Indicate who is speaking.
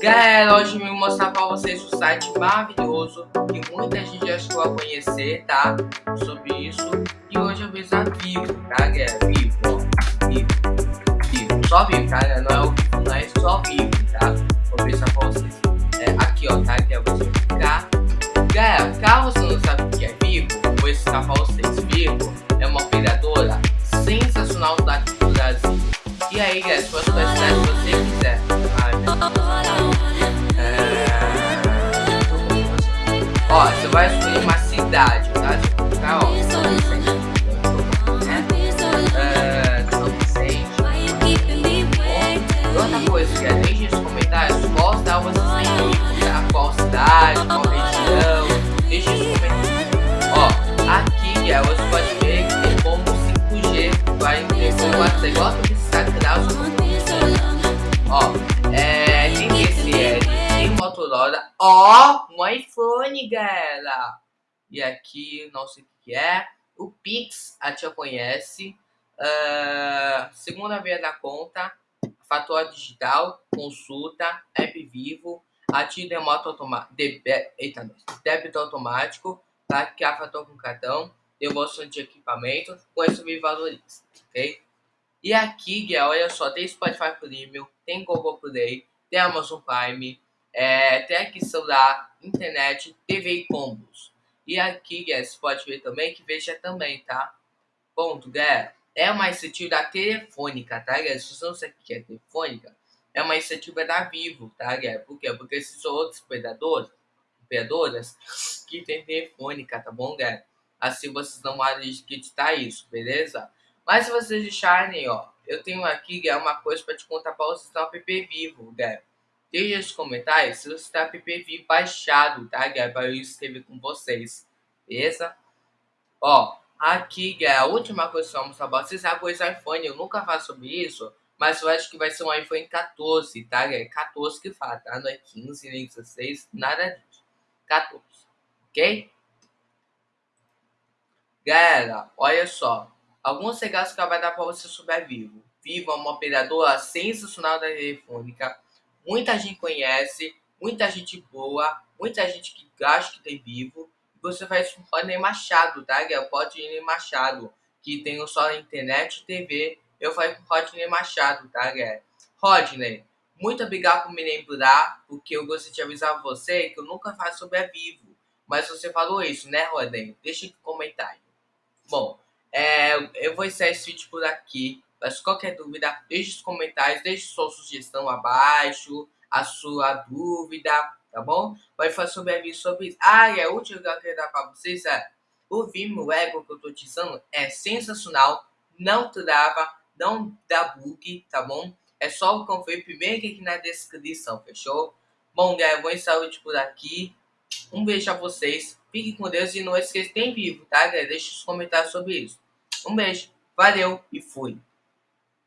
Speaker 1: Galera, hoje eu vim mostrar pra vocês o site maravilhoso que muita gente já chegou a conhecer, tá? Sobre isso. E hoje eu vou usar Vivo, tá, galera? Vivo, ó. Vivo. Vivo. Só Vivo, tá, galera? Não é o Vivo, não é só Vivo, tá? Vou mostrar pra vocês. É, aqui, ó, tá? Que é você clicar. Galera, caso você não sabe o que é Vivo, vou explicar pra vocês. Vivo é uma operadora sensacional daqui do Brasil. E aí, galera, se você cidade que você quiser. Ó, você vai escolher uma cidade, tá? Colocar, ó. Né? Ó, outra coisa, que é, deixe nos comentários qual cidade vocês tá? Qual cidade, qual região. Deixe nos comentários. Ó, aqui, é, você pode ver que tem como 5G. Vai ter como até igual a cidade que dá Motorola. Ó, um iPhone, galera! E aqui, não sei o que é. O Pix, a tia conhece. Uh, segunda via da conta. Fator digital, consulta, app vivo. Ativo remoto automático. Eita, débito automático. Tá? Que é fator com cartão. Devolução de equipamento. Com isso me valoriza. Ok? E aqui, galera, olha só, tem Spotify Premium, tem Google Play, tem Amazon Prime, é, tem aqui celular, internet, TV e combos. E aqui, você pode ver também que veja também, tá? Ponto, galera. É uma iniciativa da Telefônica, tá, galera? Se você não sabe que é Telefônica, é uma iniciativa da Vivo, tá, galera? Por quê? Porque esses são outros operadores, operadoras que tem Telefônica, tá bom, galera? Assim vocês não vão acreditar isso, beleza? Mas se vocês deixarem, ó, eu tenho aqui uma coisa para te contar para você estar o app vivo, galera. Deixe nos comentários se você está vivo baixado, tá, galera? Para eu escrever com vocês, beleza? Ó, aqui, galera, a última coisa que mostrar para vocês é a coisa iPhone. Eu nunca faço sobre isso, mas eu acho que vai ser um iPhone 14, tá, galera? 14 que fala, tá? Não é 15, nem 16, nada disso. 14, ok? Galera, olha só. Alguns regalos que vai dar para você sobre Vivo. Vivo é uma operadora sensacional da telefônica. Muita gente conhece, muita gente boa, muita gente que acha que tem Vivo. Você vai com Rodney Machado, tá, Guel? Rodney Machado, que tem só internet e TV. Eu falei com Rodney Machado, tá, Guel? Rodney, muito obrigado por me lembrar, porque eu gostaria de avisar você que eu nunca faço sobre a Vivo. Mas você falou isso, né, Rodney? Deixa aqui comentário. Bom, é, eu vou encerrar esse vídeo por aqui. Mas qualquer dúvida, deixe os comentários, deixe sua sugestão abaixo, a sua dúvida, tá bom? Vai falar sobre a vídeo sobre isso. Ah, e a última que eu quero dar para vocês é o Vimo Ego que eu tô utilizando é sensacional, não trava, não dá bug, tá bom? É só o conferir primeiro aqui na descrição, fechou? Bom, galera, vou vídeo por aqui. Um beijo a vocês. Fiquem com Deus e não esqueça, tem vivo, tá, galera? Deixe os comentários sobre isso. Um beijo, valeu e fui.